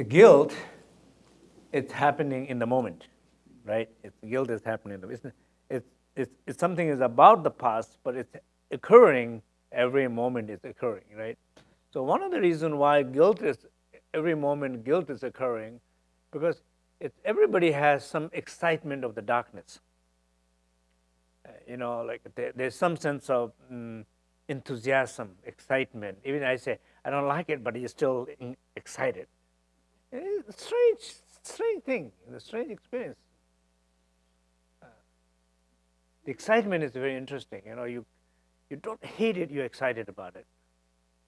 the guilt, it's happening in the moment, right? It's, guilt is happening. In the, it's, it's, it's, it's something is about the past, but it's occurring every moment is occurring, right? So one of the reasons why guilt is, every moment guilt is occurring, because it's, everybody has some excitement of the darkness. Uh, you know, like there, there's some sense of mm, enthusiasm, excitement. Even I say, I don't like it, but you're still excited. It's a strange, strange thing, a strange experience. Uh, the excitement is very interesting. You know, you, you don't hate it, you're excited about it.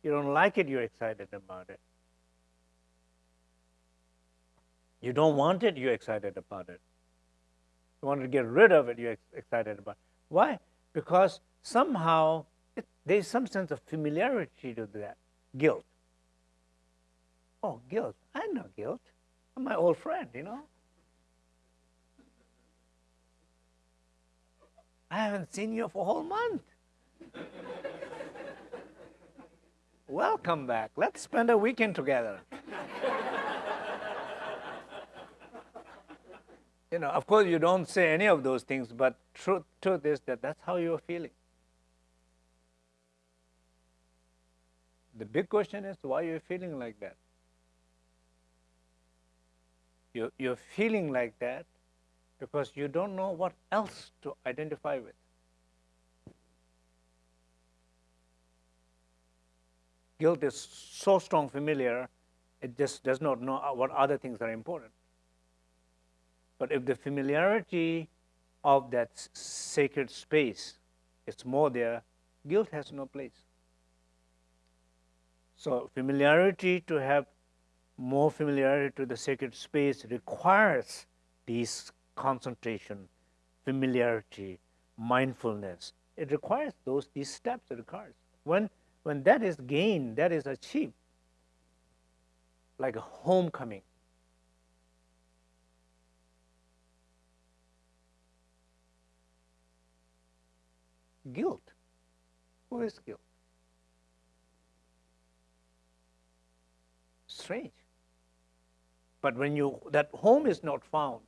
You don't like it, you're excited about it. You don't want it, you're excited about it. You want to get rid of it, you're excited about it. Why? Because somehow it, there's some sense of familiarity to that guilt. Oh, guilt. I know guilt. I'm my old friend, you know. I haven't seen you for a whole month. Welcome back. Let's spend a weekend together. you know, of course, you don't say any of those things, but truth, truth is that that's how you're feeling. The big question is why you're feeling like that. You're, you're feeling like that because you don't know what else to identify with. Guilt is so strong familiar, it just does not know what other things are important. But if the familiarity of that sacred space is more there, guilt has no place. So familiarity to have more familiarity to the sacred space requires these concentration, familiarity, mindfulness. It requires those these steps. It requires when when that is gained, that is achieved, like a homecoming. Guilt. Who is guilt? Strange. But when you, that home is not found,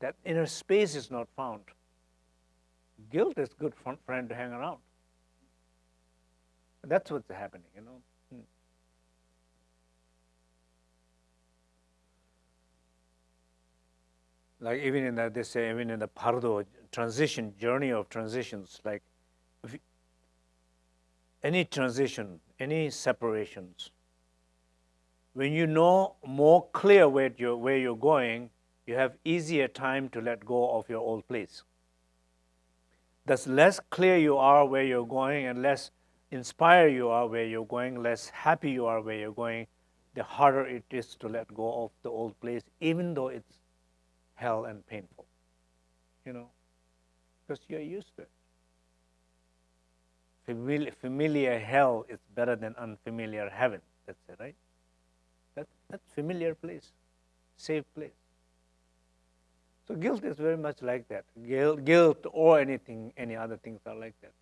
that inner space is not found, guilt is good friend to hang around. That's what's happening, you know. Hmm. Like even in the, they say even in the bardo transition journey of transitions, like you, any transition, any separations, when you know more clear where you're, where you're going, you have easier time to let go of your old place. Thus, less clear you are where you're going and less inspired you are where you're going, less happy you are where you're going, the harder it is to let go of the old place, even though it's hell and painful. You know, because you're used to it. Familiar, familiar hell is better than unfamiliar heaven. That's it, right? That, that's familiar place, safe place. So guilt is very much like that. Guilt, guilt or anything, any other things are like that.